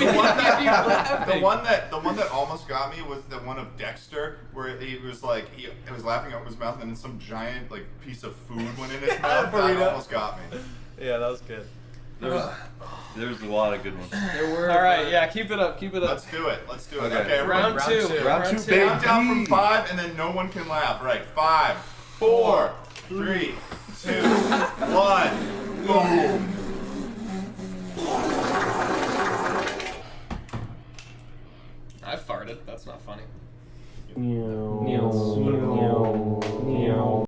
we the, one that, hear you laughing. the one that the one that almost got me was the one of Dexter, where he was like he, he was laughing out of his mouth, and then some giant like piece of food went in his mouth. That Burrito. almost got me. Yeah, that was good. There was, there was a lot of good ones. There were. All right, yeah, keep it up, keep it up. Let's do it. Let's do it. Okay. Okay, Round, everyone. two. two. Round two, Count down from five, and then no one can laugh. Right, five, four, three, two, one. Boom. I farted. That's not funny. Meow.